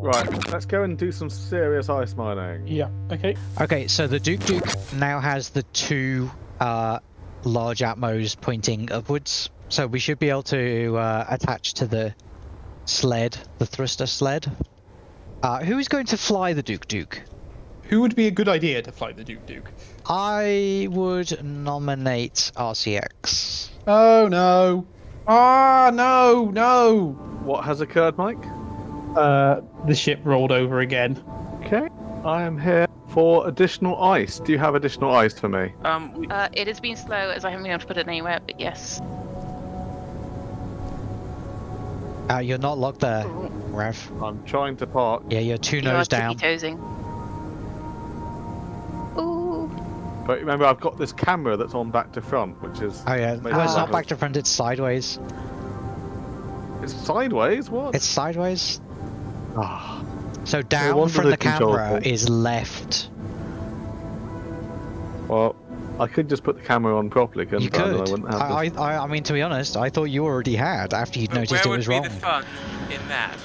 Right, let's go and do some serious ice mining. Yeah. Okay. Okay, so the Duke Duke now has the two uh, large atmos pointing upwards, so we should be able to uh, attach to the sled, the thruster sled. Uh, who is going to fly the Duke Duke? Who would be a good idea to fly the Duke Duke? I would nominate RCX. Oh no. Ah no no. What has occurred, Mike? Uh, the ship rolled over again. Okay, I am here for additional ice. Do you have additional ice for me? Um, we, Uh, it has been slow as I haven't been able to put it anywhere, but yes. Uh, you're not locked there, Rev. I'm trying to park. Yeah, you're two You nose down. tippy-toesing. Ooh. But remember, I've got this camera that's on back to front, which is Oh yeah, well, it's ah. not back to front, it's sideways. it's sideways. What? It's sideways. Ah, So down wonder from the the camera point. is left. well, I could just put the camera on properly, couldn't You I? Then I could. wouldn't have I, I, I, I mean, to be honest, I thought you already had after you'd but noticed where would be the fun in that?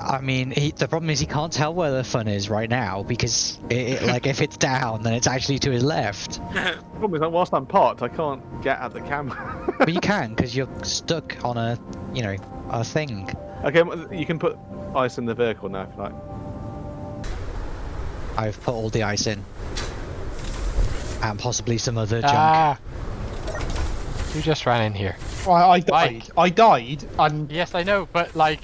I mean, he, the problem is he can't tell where the fun is right now because, it, it, like, if it's down, then it's actually to his left. The problem is that whilst I'm parked, I can't get at the camera. But you can because you're stuck on a, you know, a thing. Okay, you can put ice in the vehicle now if you like. I've put all the ice in. And possibly some other junk. Ah! You just ran in here. I, I died. Mike. I died, and Yes, I know, but like.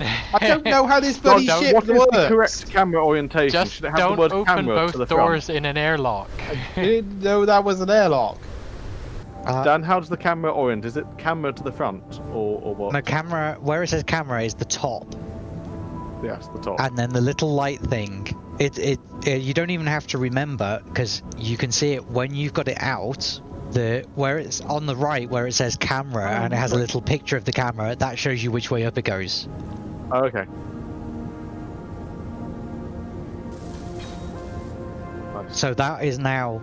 I don't know how this bloody don't- ship What is works. the correct camera orientation? Just Should it have don't the word open camera both the doors front? in an airlock. I didn't know that was an airlock. Uh, Dan, how does the camera orient? Is it camera to the front or, or what? no camera, where it says camera is the top. Yes, the top. and then the little light thing it it, it you don't even have to remember because you can see it when you've got it out the where it's on the right where it says camera and it has a little picture of the camera that shows you which way up it goes Oh, okay. So that is now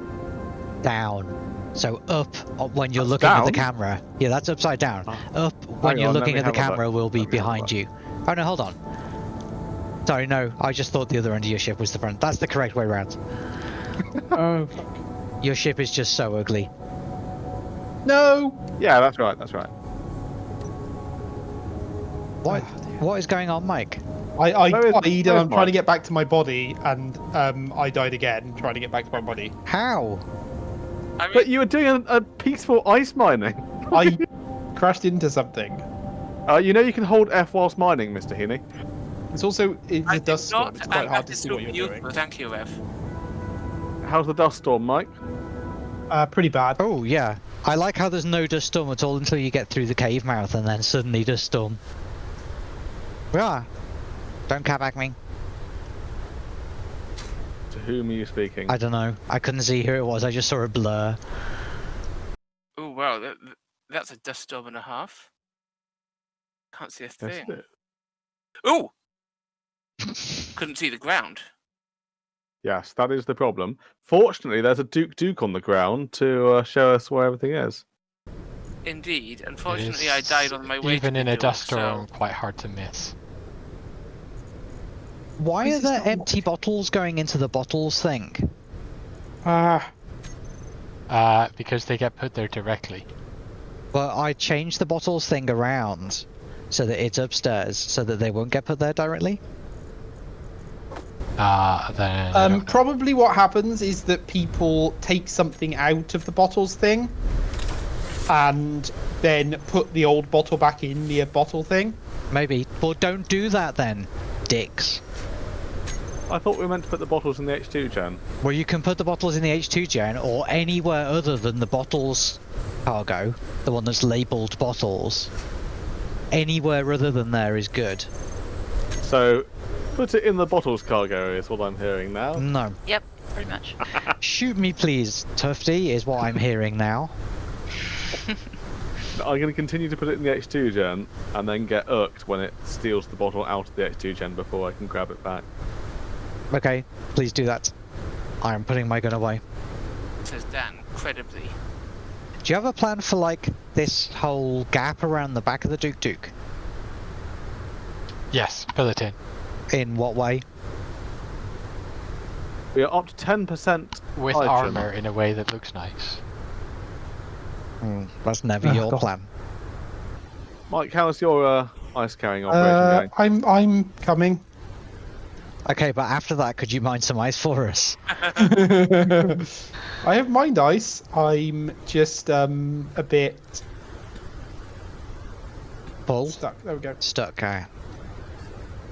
down so up when you're That's looking at the camera. Yeah that's upside down. Oh. up when Hang you're on, looking at the have a look. camera will be Let me have a behind you. Oh no hold on. Sorry no i just thought the other end of your ship was the front. That's the correct way around Oh. Your ship is just so ugly. No! Yeah, that's right. That's right. what what is going on mike? I, I Where is- died, and where is I'm trying to get back to my body, and um, I died again trying to get back to my body. how I mean, But you were doing a, a peaceful ice mining. I crashed into something. Uh, you know you can hold F whilst mining, Mr. Heaney. It's also in I the did dust storm. not, It's quite and hard that to see what you're beautiful. doing. Thank you, Rev. How's the dust storm, Mike? Uh, pretty bad. Oh yeah, I like how there's no dust storm at all until you get through the cave mouth, and then suddenly dust storm. Yeah, don't cat back me. To whom are you speaking? I don't know. I couldn't see who it was. I just saw a blur. Oh wow, that, that's a dust storm and a half. Can't see a thing. Oh, couldn't see the ground. yes, that is the problem. Fortunately, there's a Duke Duke on the ground to uh, show us where everything is. Indeed. It Unfortunately, I died on my way. Even to in a Bindor, dust so- storm, quite hard to miss. Why are is there not empty bottles going into the bottles thing? Ah, Uh, because they get put there directly. Well, I changed the bottles thing around so that it's upstairs, so that they won't get put there directly. Uh, then. Um, probably what happens is that people take something out of the bottles thing, and then put the old bottle back in the bottle thing. Maybe. Well, don't do that then, dicks. I thought we were meant to put the bottles in the H2 gen. Well, you can put the bottles in the H2 gen or anywhere other than the bottles cargo, the one that's labelled bottles. Anywhere other than there is good. So, put it in the bottles cargo is what I'm hearing now. No. Yep, pretty much. Shoot me, please, Tufty, is what I'm hearing now. I'm going to continue to put it in the H2 gen and then get irked when it steals the bottle out of the H2 gen before I can grab it back. Okay, please do that. I am putting my gun away. Says Dan, credibly. Do you have a plan for, like, this whole gap around the back of the Duke Duke? Yes, fill it in. In what way? We are up to 10%. With Hydrogen. armor in a way that looks nice. Hmm, that's never Oh, your God. plan. Mike, how's your uh, ice carrying operation Uh, going? I'm I'm coming. Okay, but after that, could you mine some ice for us? I have mined ice. I'm just um a bit Full? stuck. There we go. Stuck. Okay.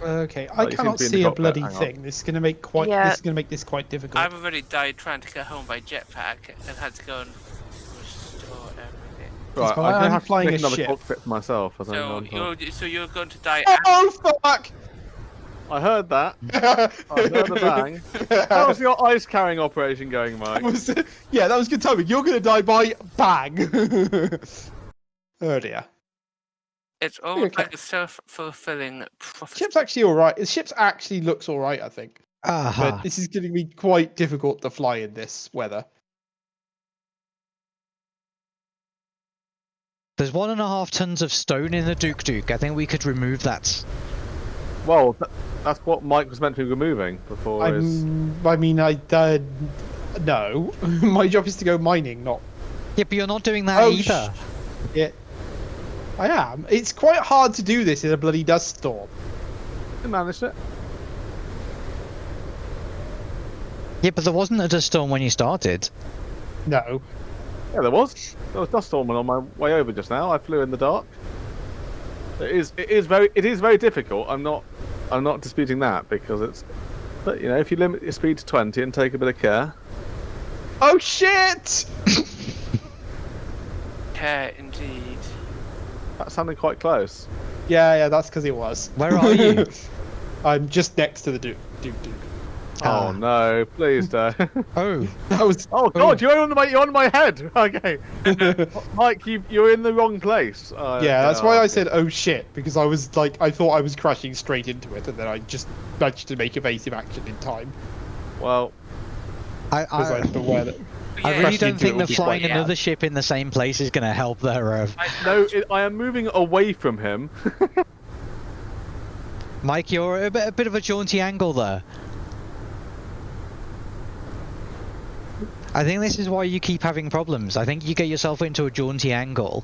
Okay, I you seem cannot to be in the see a cockpit, bloody hang on. thing. This is gonna make quite. Yeah. This is gonna make this quite difficult. I've already died trying to get home by jetpack and had to go and restore everything. Right, fine, I'm I'm gonna have to flying make a another ship. cockpit for myself. I, think So I'm- you're so you're going to die. after Oh fuck! I heard that. I heard the bang. How's your ice carrying operation going, Mike? Was- yeah, that was good timing. You're gonna die by bang. oh dear. It's almost Okay. like a self-fulfilling prophecy. Ship's actually all right. The ship's actually looks all right, I think. Aha. But this is going to be quite difficult to fly in this weather. There's one and a half tons of stone in the Duke Duke. I think we could remove that. Well, th- that's what Mike was meant to be removing before his. I'm, I mean, I uh, no. My job is to go mining, not Yeah, but you're not doing that Oh, either. it. I am. It's quite hard to do this in a bloody dust storm. He managed it. Yeah, but there wasn't a dust storm when you started. No. Yeah, there was. There was dust storming on my way over just now. I flew in the dark. It is. It is very. It is very difficult. I'm not. I'm not disputing that because it's. But you know, if you limit your speed to 20 and take a bit of care, Oh shit! Care indeed. that sounded quite close. Yeah, yeah, that's because it was. Where are you? I'm just next to the Duke. Duke, Duke. Oh no! Please don't. Oh, That was. oh God! You're on my. You're on my head. Okay. Mike, you you're in the wrong place. Uh, Yeah, that's why oh, I said "oh shit" because I was like, I thought I was crashing straight into it, and then I just managed to make evasive action in time Well, I, because I, I, was that. I really don't think would that flying quite- another ship in the same place is going to help there, Rev. no, it, I am moving away from him. Mike, you're a bit, a bit of a jaunty angle there. I think this is why you keep having problems. I think you get yourself into a jaunty angle,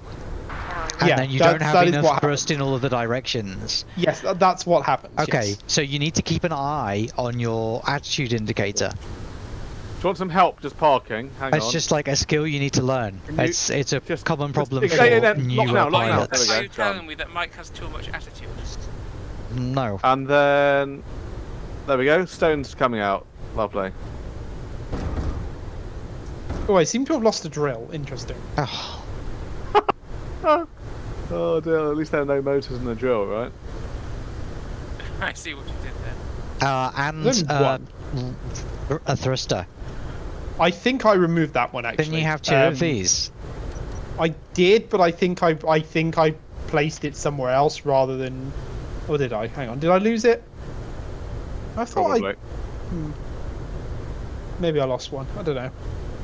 and Yeah, then you don't have enough what thrust in all of the directions. Yes, that's what happens. Okay, yes. so you need to keep an eye on your attitude indicator. Do you want some help just parking? Hang It's on. just like a skill you need to learn. You it's it's a just- common problem dig- for yeah, yeah, yeah, newer now, lock now. pilots. Are you telling me that Mike has too much attitude? No. And then there we go. Stones coming out. Lovely. Oh, I seem to have lost a drill. Interesting. Oh, Oh dear. At least there are no motors in the drill, right? I see what you did there. uh, and There's only uh, one. r- a thruster. I think I removed that one actually. Didn't you have two Um, of these? I did, but I think I I think I placed it somewhere else rather than. Or did I? Hang on. Did I lose it? I thought I Probably. maybe I lost one. I don't know.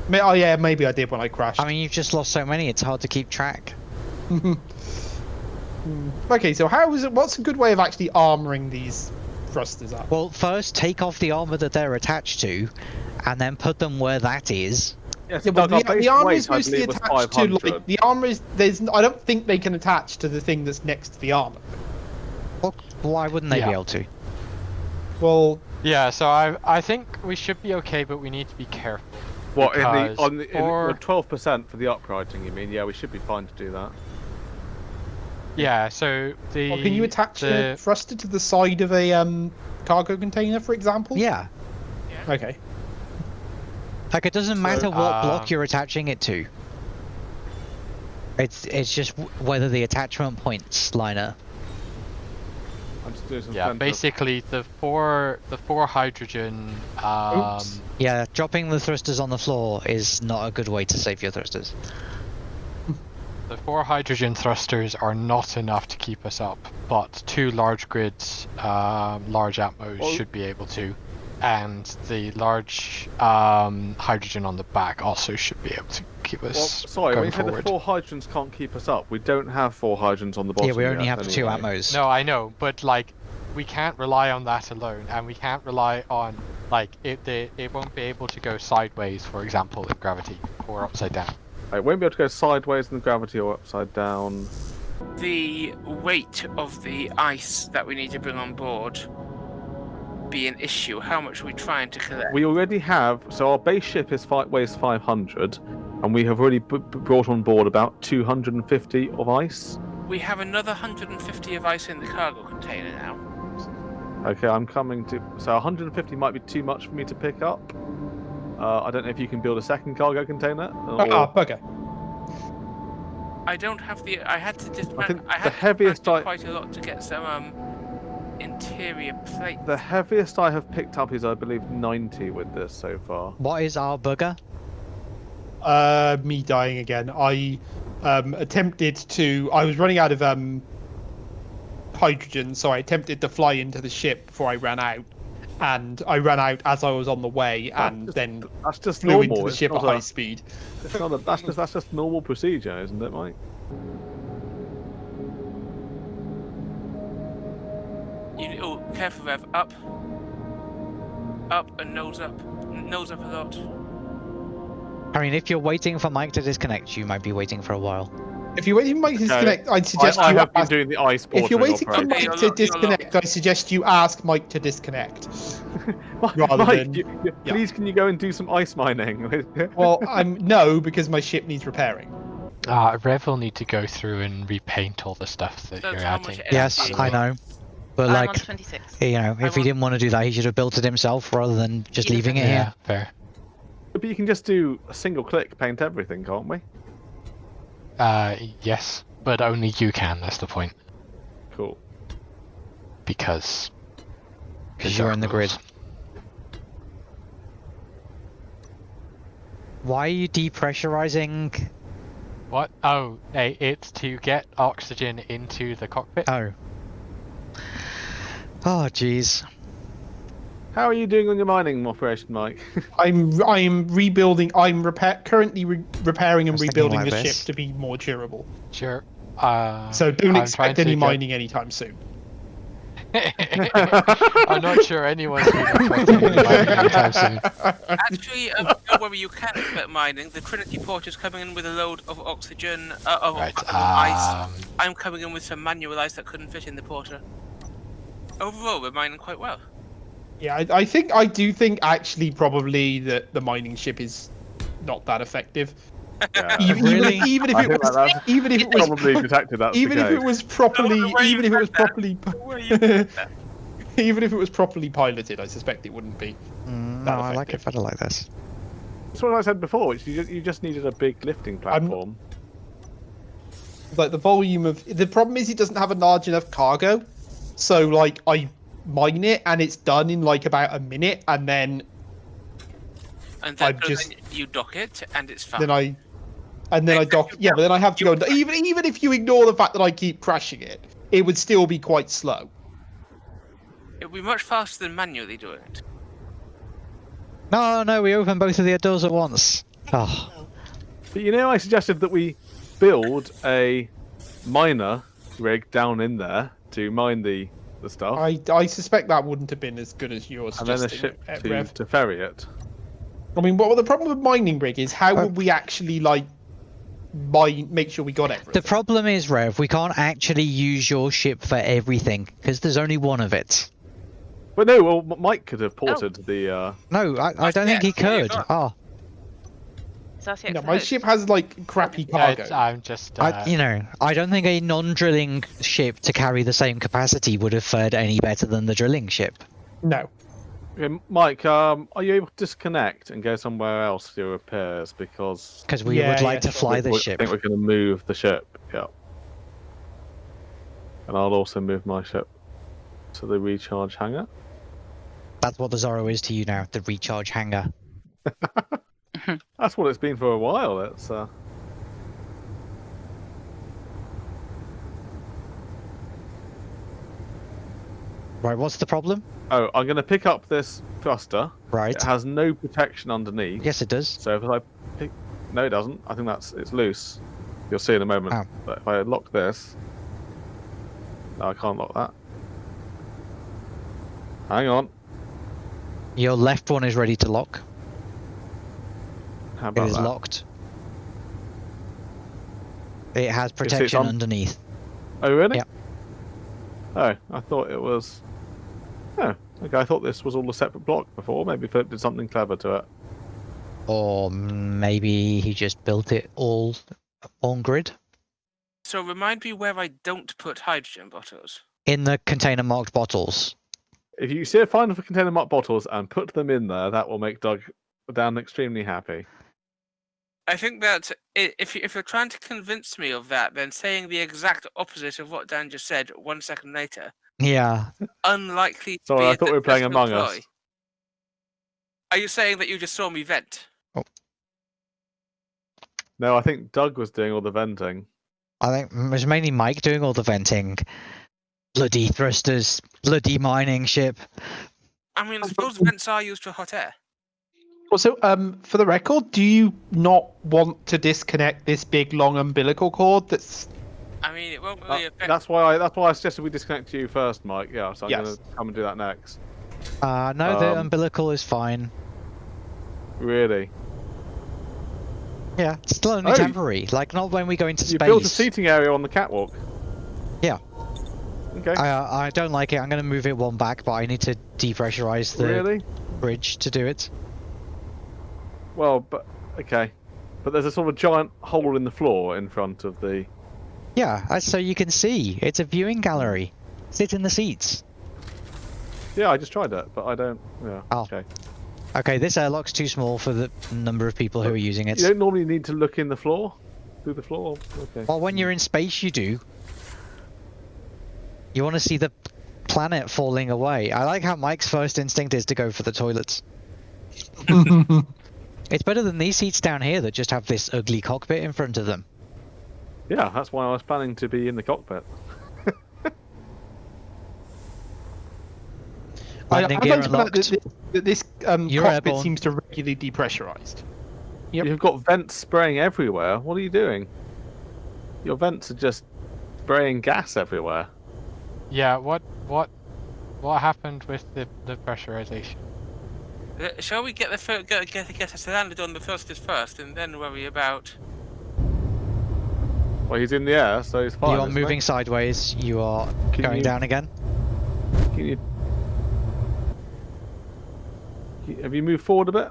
May, oh yeah, maybe I did when I crashed. I mean, you've just lost so many; it's hard to keep track. Hmm. okay, so how is it? What's a good way of actually armoring these thrusters up? Well, first take off the armor that they're attached to, and then put them where that is. Yes, Yeah, but Doug, the, the armor is mostly attached to like the armor is there's I don't think they can attach to the thing that's next to the armor. Well, why wouldn't they Yeah. be able to? Well, Yeah, so I I think we should be okay, but we need to be careful. What in the on the for- twelve percent for the uprighting? You mean? Yeah, we should be fine to do that. Yeah, so the well, can you attach the a thruster to the side of a um cargo container, for example? Yeah. Okay. Like it doesn't matter what block um, you're attaching it to. It's it's just whether the attachment points line up. I'm just doing some yeah center- basically the four the four hydrogen um Oops. Yeah, dropping the thrusters on the floor is not a good way to save your thrusters. the four hydrogen thrusters are not enough to keep us up, but two large grids, um, large atmos Well- should be able to, and the large um, hydrogen on the back also should be able to keep Well, us sorry, when going you say the four hydrants can't keep us up, we don't have four hydrants on the bottom. yeah, we only yet have the two anyway. atmos. No, I know, but like we can't rely on that alone, and we can't rely on like it. The, it won't be able to go sideways, for example, in gravity or upside down. It won't be able to go sideways in gravity or upside down. The weight of the ice that we need to bring on board be an issue. How much are we trying to collect? We already have. So our base ship is five, weighs 500, and we have already b- b- brought on board about 250 of ice. We have another 150 of ice in the cargo container now. Okay, I'm coming to. So 150 might be too much for me to pick up. Uh, I don't know if you can build a second cargo container. Or... Ah, bugger. I don't have the. I had to dismantle. think I the had to heaviest dismantle I- quite a lot to get some um interior plate. The heaviest I have picked up is, I believe, 90 with this so far. What is our bugger? Uh, me dying again. I um, attempted to. I was running out of um, hydrogen, so I attempted to fly into the ship before I ran out, and I ran out as I was on the way, and just- then That's just flew normal. into the it's ship at not high a- speed. it's not a- that's just that's just normal procedure, isn't it, Mike? You, oh, careful, Rev. Up. Up and nose up. Nose up a lot. I mean, if you're waiting for Mike to disconnect, you might be waiting for a while. If you're waiting for Mike to disconnect, I'd suggest I you have been ask- doing the ice If you're bordering waiting for. Mike You're to lo- you're disconnect, I suggest you ask Mike to disconnect. Mike, than- you- you- yeah. please can you go and do some ice mining? Well, I'm no because my ship needs repairing. Uh, Rev will need to go through and repaint all the stuff that That's you're adding. Yes, I know. But I'm like, 26. you know, if he want- didn't want to do that, he should have built it himself rather than just Yeah. leaving it Yeah, here. fair. but you can just do a single click, paint everything, can't we? Uh, yes, but only you can. That's the point. Cool. Because. Because you're in the grid. Why are you depressurizing? What? Oh, hey, it's to get oxygen into the cockpit. Oh. Oh, jeez. How are you doing on your mining operation, Mike? I'm I'm rebuilding. I'm repair currently re- repairing and I was thinking rebuilding like the this. ship to be more durable. Sure. Uh, So don't I'm expect any to get- mining anytime soon. I'm not sure anyone's been expecting any mining anytime soon. Actually, um, don't worry, you can expect mining. The Trinity port is coming in with a load of oxygen, uh, of, Right. of ice. Um, I'm coming in with some manual ice that couldn't fit in the porter. Overall, we're mining quite well. Yeah, I, I think I do think actually probably that the mining ship is not that effective. Yeah. Even, Really? even, even if it was, that that's even if it was, Probably detected that's even if it was properly, even if it was that. properly, The way you said that. even if it was properly piloted, I suspect it wouldn't be. Mm, no, That I like it better like this. That's what I said before. Which you just, you just needed a big lifting I'm- platform. Like the volume of the problem is it doesn't have a large enough cargo, so like I mine it and it's done in like about a minute, and then And then, I've so just- then you dock it, and it's fine. then I and then I dock. Yeah, but then I have to go. And, even even if you ignore the fact that I keep crashing it, it would still be quite slow. It'll be much faster than manually doing it. No, no, we open both of the doors at once. Oh, But you know, I suggested that we build a miner rig down in there to mine the the stuff, I I suspect that wouldn't have been as good as yours. and then a ship to, Rev. to ferry it. I mean, what the problem with mining rig is how Uh, would we actually like mine, make sure we got everything? the problem is, Rev, we can't actually use your ship for everything because there's only one of it. But no, well, Mike could have ported the. Uh, No, I, I don't think he could. got- Oh, That's no, my extra ship has like crappy yeah, cargo. it's- I'm just. Uh, I, you know, I don't think a non-drilling ship to carry the same capacity would have fared any better than the drilling ship. No, okay, Mike, um, are you able to disconnect and go somewhere else to do repairs? Because Because we Yeah, would like yeah, to fly we- this ship. I think we're going to move the ship. Yeah. And I'll also move my ship to the recharge hangar. That's what the Zorro is to you now, the recharge hangar. That's what it's been for a while. It's uh, Right, what's the problem? oh, I'm going to pick up this thruster. Right. It has no protection underneath. Yes, it does. So if I pick, no, it doesn't. I think that's it's loose. You'll see in a moment. Oh. But if I lock this, no, I can't lock that. Hang on. Your left one is ready to lock. How about is that? locked. It has protection on- underneath. Oh, really? Yeah. Oh, I thought it was. Oh, okay. I thought this was all a separate block before. Maybe Philip did something clever to it. Or maybe he just built it all on grid. So remind me where I don't put hydrogen bottles. In the container marked bottles. If you see a find for container marked bottles and put them in there, that will make Doug Dan extremely happy. I think that if you- if you're trying to convince me of that, then saying the exact opposite of what Dan just said one second later, Yeah. unlikely. To Sorry, be I a thought we were playing successful Among Us. Are you saying that you just saw me vent? Oh. No, I think Doug was doing all the venting. I think it was mainly Mike doing all the venting. Bloody thrusters, bloody mining ship. I mean, I suppose vents are used for hot air. Also, um, for the record, do you not want to disconnect this big long umbilical cord that's I mean, it won't Uh, really affect. that's why I that's why I suggested we disconnect you first, Mike. Yeah, so I'm Yes. gonna come and do that next. Uh, no, the Um, umbilical is fine. Really? Yeah, it's still only Oh, temporary. Like, not when we go into You space. built a seating area on the catwalk. Yeah. Okay. I, uh, I don't like it. I'm going to move it one back, but I need to depressurize the Really? bridge to do it. Well, but okay. But there's a sort of giant hole in the floor in front of the. Yeah, uh, so you can see. It's a viewing gallery. Sit in the seats. Yeah, I just tried that, but I don't. Yeah. Oh. Okay. Okay, this airlock's too small for the number of people who are using it. You don't normally need to look in the floor, through the floor. Okay. Well, when you're in space, you do. You want to see the planet falling away. I like how Mike's first instinct is to go for the toilets. It's better than these seats down here that just have this ugly cockpit in front of them. Yeah, that's why I was planning to be in the cockpit. I, Landing I gear found that this, that this um, cockpit airborne. seems to regularly depressurized. Yep. You've got vents spraying everywhere. What are you doing? Your vents are just spraying gas everywhere. Yeah, what what what happened with the, the pressurization? Shall we get the fir- get, get get us landed on the first is first, and then worry about? Well, he's in the air, so he's fine. you are isn't he? moving sideways. You are Can going you- down again. Can you... Can you- Have you moved forward a bit?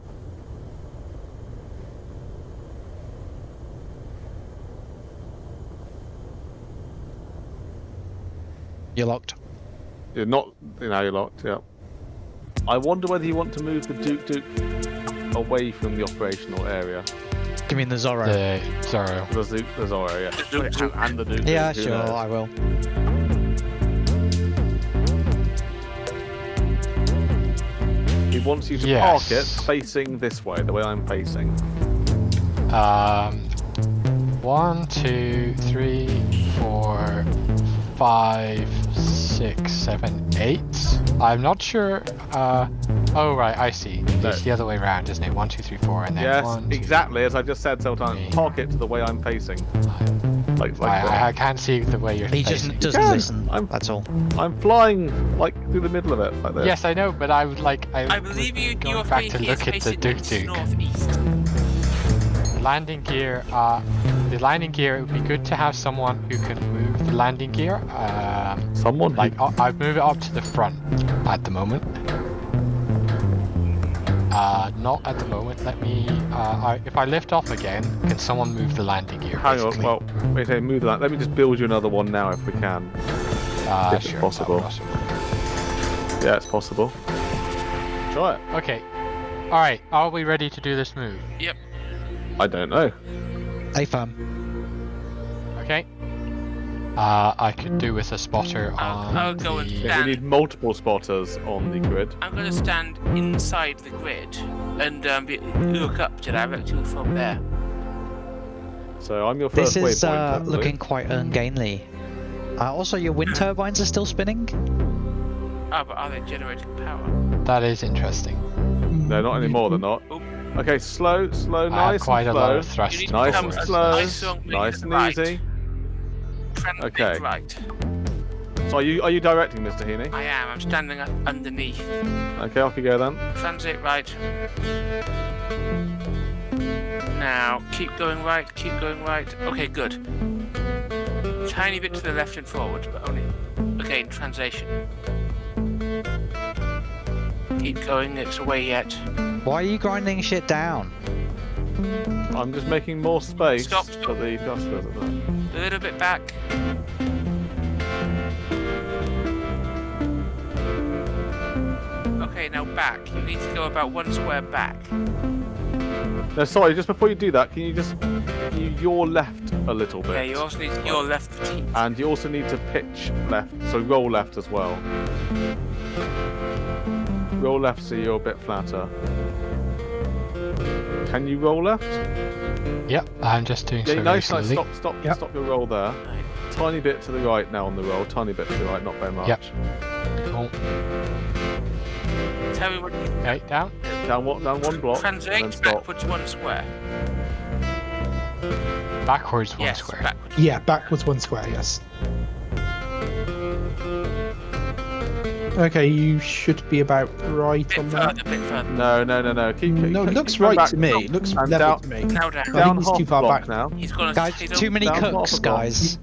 You're locked. You're not. You know, you're locked. Yeah. I wonder whether you want to move the Duke Duke away from the operational area. You mean the Zorro? The Zorro. The Zook, the Zorro, yeah. The Duke Duke. And the Duke yeah, Duke, sure, knows? I will. He wants you to park it facing this way, the way I'm facing. Um, one, two, three, four, five, six, seven, eight. I'm not sure. Uh, oh right, I see. No. It's the other way around, isn't it? One, two, three, four, and then Yes, one. Yes, exactly as I've just said several times. three. Park it to the way I'm facing. Like, like I. I, I can't see the way you're He just doesn't can. listen. I'm- That's all. I'm flying like through the middle of it, like this. Yes, I know, but I would like. I, I believe you. going Your back to look at the facing Duke Duke. northeast. landing gear. Uh, the landing gear. It would be good to have someone who can move the landing gear. Um, Someone like I- I'd move it up to the front at the moment. Uh, not at the moment. Let me. Uh, I, if I lift off again, can someone move the landing gear? Hang on. Well, wait. Hey, move that. Let me just build you another one now, if we can. uh, if it's sure, that possible. would. Yeah, it's possible. Try it. Okay. All right. Are we ready to do this move? Yep. I don't know. A firm. Okay. Uh, I could do with a spotter I'll- on I'll go and the- Yeah, Dan. we need multiple spotters on the grid. I'm going to stand inside the grid and um, be, look up to directly from there. So I'm your first This is waypoint. uh, looking quite ungainly. Uh, also, your wind turbines are still spinning. Ah, but are they generating power? That is interesting. No, not anymore. They're not. Oop. Okay, slow, slow, I nice have quite and a lot slow. of thrust. You need to Nice and slow, nice long wing nice and the right. easy. Translate Okay. right. So are you are you directing, Mr. Heaney? I am. I'm standing up underneath. Okay, off you go then. Transit right. Now, keep going right, keep going right. Okay, good. Tiny bit to the left and forward, but only. Again, translation. Keep going, it's away yet. Why are you grinding shit down? I'm just making more space Stop, for the thrusters. A little bit back. Okay, now back. You need to go about one square back. No, sorry. Just before you do that, can you just can you your left a little bit? Yeah, you also need your left teeth. And you also need to pitch left, so roll left as well. Roll left so you're a bit flatter. Can you roll left? Yep, I'm just doing so Yeah, very nice, nice. Stop, stop, Yep. stop your roll there. Tiny bit to the right now on the roll. Tiny bit to the right, not very much. Yep. Cool. Tell me what you Okay, down. Down one, down one block, and then translate stop. backwards one square. Backwards one yes, square. backwards. Yeah, backwards one square, yes. Okay, you should be about right Bit on that. further, bit further. No, no, no, no. Keep, keep, No, keep, looks keep right back. to me. It looks And level down- to me. Now down. I Down think he's too far back. now. He's gonna. Guys, he's too many down cooks, a block. guys.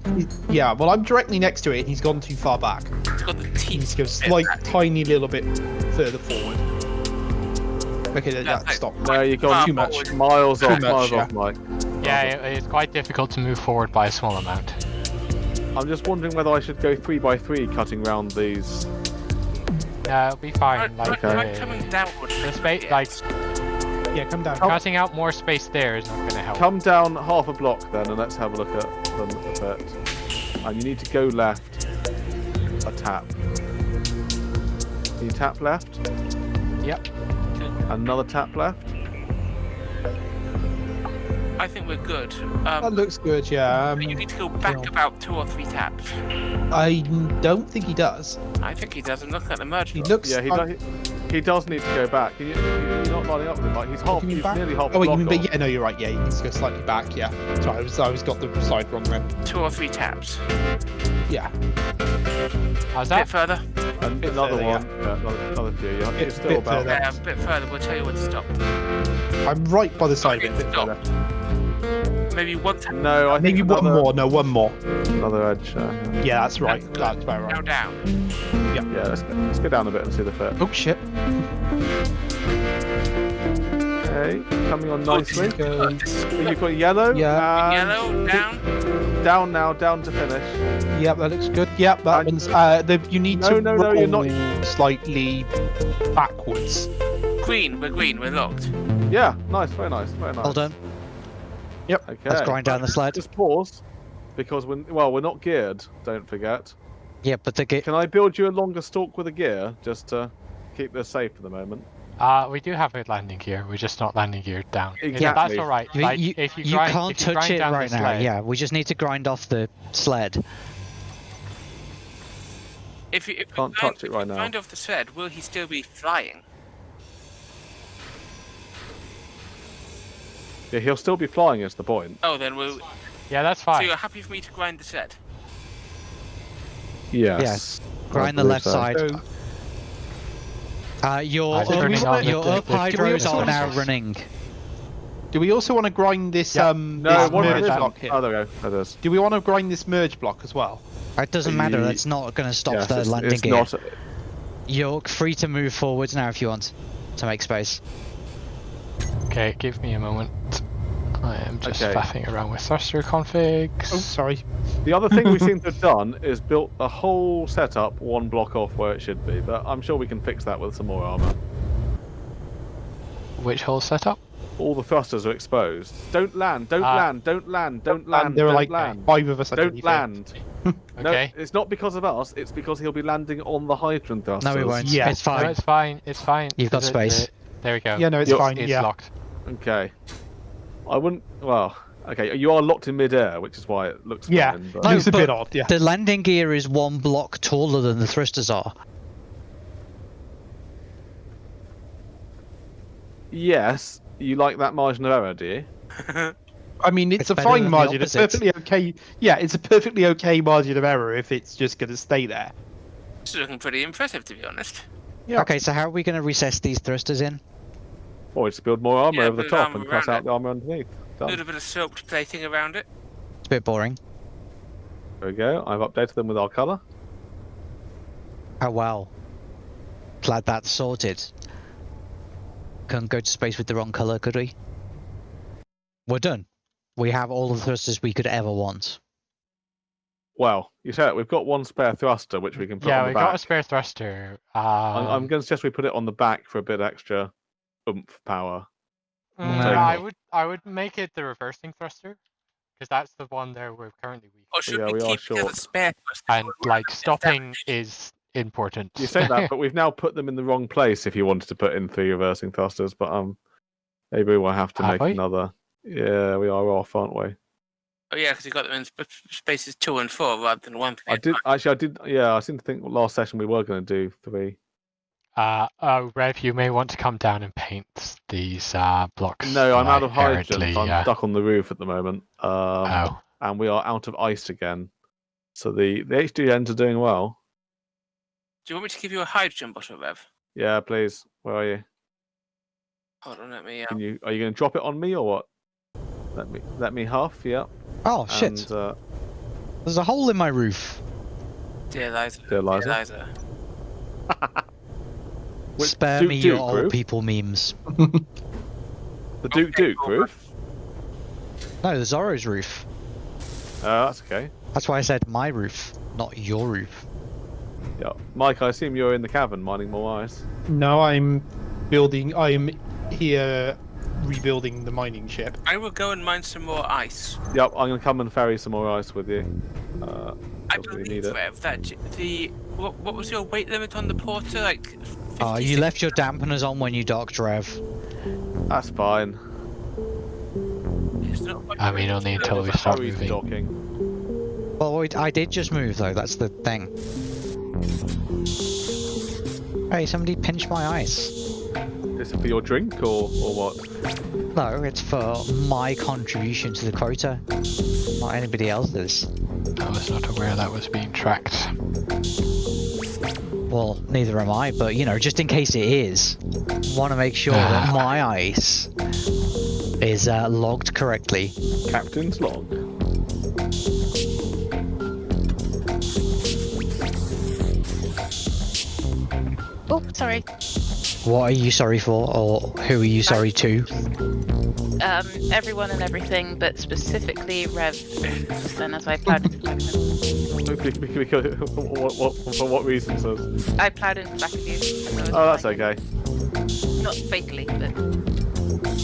Yeah, well, I'm directly next to it, and he's gone too far back. He's got the teeth. to go bit slight, back. tiny little bit further forward. Okay, that, Yeah, that like- stop. No, you've gone too much. forward. miles Too off, much, miles yeah. off, Mike. Yeah, it- it's quite difficult to move forward by a small amount. I'm just wondering whether I should go three by three, cutting round these. Yeah, it'll be fine. Right, Like, right, Okay. coming downward. the space, Yeah. like Yeah, come down. cutting out more space there is not going to help. Come down half a block then, and let's have a look at them a bit. And you need to go left. A tap. Can you tap left? Yep. Another tap left. I think we're good. That Um, looks good, yeah. Um, but you need to go back well. about two or three taps. I don't think he does. I think he doesn't look looking at the merge. He looks. Yeah, he, like- does, he, he does need to go back. He, you're not lining up with him. Like he's half. you mean He's back? nearly half. Oh, a wait, you mean, but off. yeah, no, you're right. Yeah, he needs to go slightly back. Yeah, sorry, I was, I was got the slide wrong then. Two or three taps. Yeah, How's A bit that? further. And bit another further, one. Yeah, another, another few. You're, Bit- you're still bit about. further. Yeah, a bit further. We'll tell you when to stop. I'm right by the side of Okay, it. stop. Maybe one tap. No, I think Maybe one another, more. No, one more. Another edge. Uh, Yeah, that's right. That's. That's about Now right. down. yeah, let's, go- let's go down a bit and see the fit. Oh shit. Okay, coming on nicely. Go. You've got yellow. Yeah. Yellow down. Down now, down to finish. Yep, that looks good. Yep, that And- one's. Uh, the, you need No, to no, no, you're not- slightly backwards. Green. We're green. We're locked. Yeah, nice, very nice, very nice. Hold on. Okay. Let's grind down the sled. Just pause, because we're well, we're not geared. Don't forget. Yeah, but the ge- Can I build you a longer stalk with a gear just to keep this safe for the moment? Uh, we do have a landing gear. We're just not landing gear down. Yeah, that's all right. you, Like, you, if you, you can't if you touch grind it down right now. sled, Yeah, we just need to grind off the sled. If you if Can't grind- touch it right now. grind off the sled, will he still be flying? Yeah, he'll still be flying. Is the point? Oh, then we'll. Yeah, that's fine. So fine. you're happy for me to grind the set? Yes. Yes. Grind the left so. side. So, Uh, your I'm up, turning on your the- up the- the- hydros are now running. do we also want to grind this Yeah. um No, this one of merge block here? Oh, there we go. There it is. Do we want to grind this merge block as well? It doesn't matter. It's not going to stop Yes, the it's, landing it's gear. not. You're free to move forwards now if you want to make space. Okay, give me a moment. I am just Okay. faffing around with thruster configs. Oh, sorry. The other thing we seem to have done is built the whole setup one block off where it should be, but I'm sure we can fix that with some more armor. Which whole setup? All the thrusters are exposed. Don't land, don't Ah. land, don't land, don't land, and there are don't like land. five of us Don't underneath it. land. No, Okay. it's not because of us, it's because he'll be landing on the hydrogen thrusters. No, we won't. Yeah. It's No, fine. it's fine. It's fine. You've got The- space. the- there we go. Yeah, no, it's You're- fine. It's yeah. locked. Okay. I wouldn't. Well, okay, you are locked in midair, which is why it looks Yeah. fine. But... No, Looks a bit odd. Yeah. The landing gear is one block taller than the thrusters are. Yes, you like that margin of error, do you? I mean, it's, It's a fine margin. It's perfectly okay. Yeah, it's a perfectly okay margin of error if it's just going to stay there. It's looking pretty impressive, to be honest. Yeah. Okay, so how are we going to recess these thrusters in? Or just build more armor Yeah, over the top and cross around out it. the armor underneath. A little bit of soaked plating around it. It's a bit boring. There we go. I've updated them with our colour. Oh well. Glad that's sorted. Couldn't go to space with the wrong color, could we? We're done. We have all the thrusters we could ever want. Well, you said it. We've got one spare thruster which we can put yeah, on we the got a spare thruster. Um, I'm, I'm going to suggest we put it on the back for a bit extra oomph power. mm, No. I would I would make it the reversing thruster because that's the one there we're currently weak. Or should Yeah, we we are keep it short. spare? And like stopping is important. You say that, but we've now put them in the wrong place. If you wanted to put in three reversing thrusters, but um, maybe we'll have to Have make we? another. Yeah, we are off, aren't we? Oh yeah, because you got them in sp- spaces two and four rather than one. I did actually. I did. Yeah, I seem to think last session we were going to do three. Uh, oh, Rev, you may want to come down and paint these uh, blocks. No, I'm out of hydrogen. I'm uh, stuck on the roof at the moment. Um, Oh, and we are out of ice again. So the the HDNs are doing well. Do you want me to give you a hydrogen bottle, Rev? Yeah, please. Where are you? Hold on, let me. Can Um, you are you going to drop it on me or what? Let me let me huff. Yeah. Oh shit! And, uh, There's a hole in my roof. dear Liza. Dear Liza. Liza. which- Spare Duke me Duke your old roof? people memes. The Duke Okay, Duke roof. No, the Zorro's roof. Uh, that's okay. That's why I said my roof, not your roof. Yeah, Mike. I assume you're in the cavern mining more ice. No, I'm building. I'm here rebuilding the mining ship. I will go and mine some more ice. Yep, I'm going to come and ferry some more ice with you. Uh, I because need believe, it. Rev, that the what, what was your weight limit on the porter? Like. 50, Oh, ah, you left your dampeners on when you docked, Rev. That's fine. It's not much I mean, weight. only until we There's a start moving. docking. Well, wait, I did just move though. That's the thing. Hey, somebody pinch my ice. Is it for your drink or or what? No, it's for my contribution to the quota, not anybody else's. I was not aware that was being tracked. Well, neither am I, but you know, just in case it is, want to make sure that my ice is uh, logged correctly. Captain's log. Oh, sorry. What are you sorry for, or who are you sorry to? Um, everyone and everything, but specifically Rev. Then, as I plowed Because, what, what, for what reason, says? I plowed into the back of you. as Oh, that's flying. okay. Not fatally, but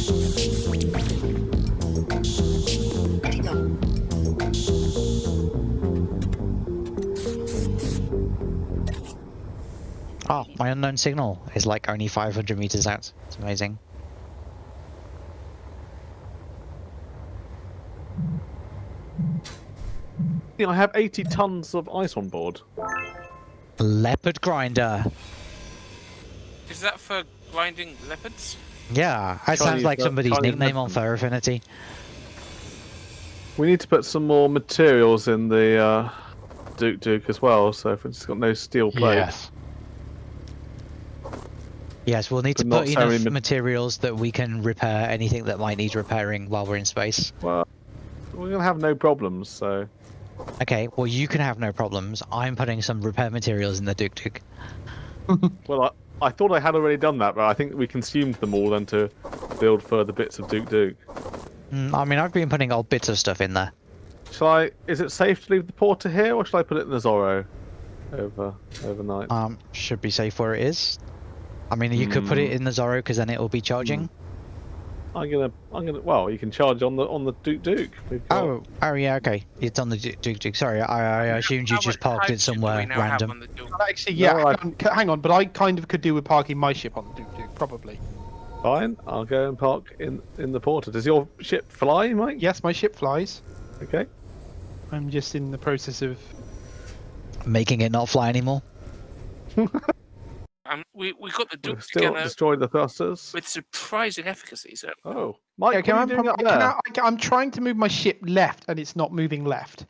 Oh, my unknown signal is like only 500 meters out. It's amazing. I have 80 tons of ice on board. Leopard grinder. Is that for grinding leopards? Yeah, that sounds like le- somebody's Chinese nickname on leopard. Fire Affinity. We need to put some more materials in the uh, Duke Duke as well. So if it's got no steel plate, Yes. Yes, we'll need to But not put so enough ma- materials that we can repair anything that might need repairing while we're in space. well, we're gonna have no problems. So Okay, well you can have no problems. I'm putting some repair materials in the Duke Duke. well, I, I thought I had already done that, but I think we consumed them all then to build further bits of Duke Duke. Mm, I mean, I've been putting old bits of stuff in there. Shall I? Is it safe to leave the porter here, or shall I put it in the Zorro over overnight? Um, should be safe where it is. I mean, you could put it Mm. in the Zorro because then it will be charging. I'm gonna, I'm gonna. Well, you can charge on the on the Duke Duke. Got- Oh, oh yeah, okay. It's on the Du- Duke Duke. Sorry, I, I assumed you How just parked it hydrogen do we somewhere now have random. on the Duke? Actually, yeah. No, hang, I- on, hang on, but I kind of could do with parking my ship on the Duke Duke, probably. Fine, I'll go and park in in the porter. Does your ship fly, Mike? Yes, my ship flies. Okay. I'm just in the process of. Making it not fly anymore. Um, we we got the We've Duke still together destroyed the thrusters. with surprising efficacy. So Oh, Mike, Okay, what I'm, you doing up I there? cannot- I ca- I'm trying to move my ship left, and it's not moving left.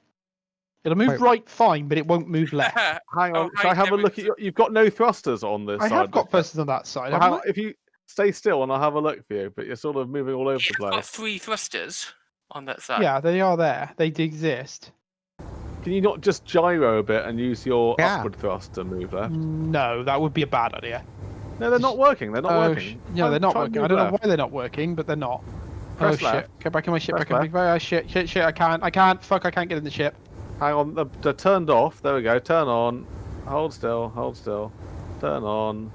It'll move Wait. right fine, but it won't move left. Hang Oh, on, shall I have a look at your? You've got no thrusters on this I side. have got thrusters on that side. Well, haven't if you stay still and I'll have a look for you, but you're sort of moving all over the you've got place. three thrusters on that side. Yeah, they are there. They do exist. Can you not just gyro a bit and use your Yeah. upward thrust to move left? No, that would be a bad idea. No, they're not working. They're not Oh, working. sh- No, Try- they're not working. I don't know why they're not working, but they're not. Press oh shit! Get back in my ship. Press Back in my oh, shit! Shit! Shit! I can't. I can't. Fuck! I can't get in the ship. Hang on, they're, they're turned off. There we go. Turn on. Hold still. Hold still. Turn on.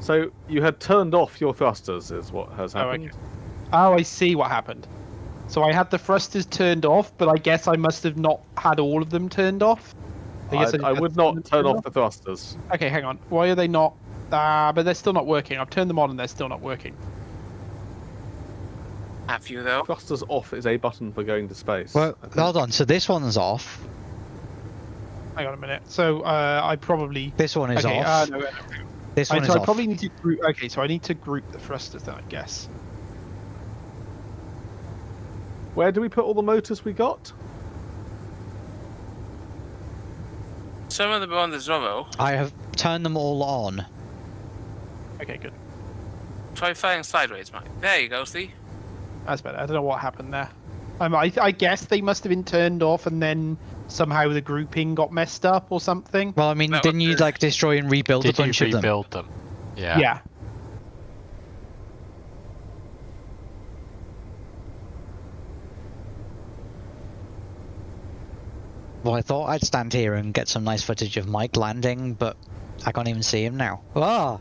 So you had turned off your thrusters, is what has Oh, okay. happened. Oh, I see what happened. So I had the thrusters turned off, but I guess I must have not had all of them turned off. I, guess I, didn't would not turn turned off the thrusters. Okay, hang on. Why are they not? Ah, but they're still not working. I've turned them on and they're still not working. Have you though? Thrusters off is a button for going to space. Well, hold on. So this one's off. Hang on a minute. So uh, I probably. This one is okay, off. uh, no, this I, one so is I probably need to group. Okay, so I need to group the thrusters then, I guess. Where do we put all the motors we got? Some of them are on the Zorro. I have turned them all on. Okay, good. Try flying sideways, Mike. There you go. See? That's better. I don't know what happened there. Um, I, I guess they must have been turned off and then somehow the grouping got messed up or something. Well, I mean, That didn't you like destroy and rebuild a Did bunch of them? rebuild them? Yeah. yeah. Well, I thought I'd stand here and get some nice footage of Mike landing, but I can't even see him now. Ah,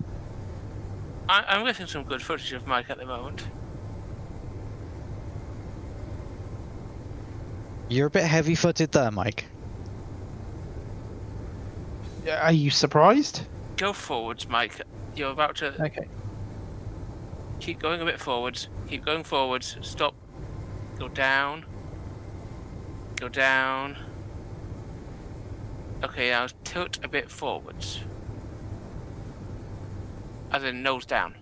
I, I'm getting some good footage of Mike at the moment. you're a bit heavy-footed there, Mike. Are you surprised? Go forwards, Mike. You're about to Okay. keep going a bit forwards. Keep going forwards. Stop. Go down. Go down. Okay, now tilt a bit forwards. As in nose down.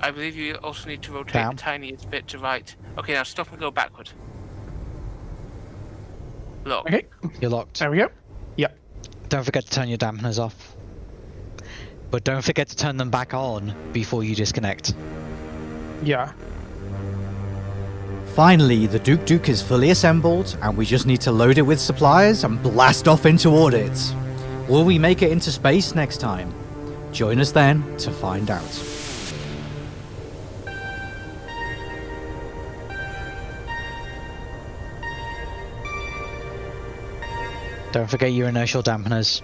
I believe you also need to rotate Down. the tiniest bit to right. Okay, now stop and go backward. Lock. Okay. You're locked. There we go. Yep. Don't forget to turn your dampeners off. But don't forget to turn them back on before you disconnect. Yeah. Finally, the Duke Duke is fully assembled, and we just need to load it with supplies and blast off into orbit. Will we make it into space next time? Join us then to find out. Don't forget your inertial dampeners.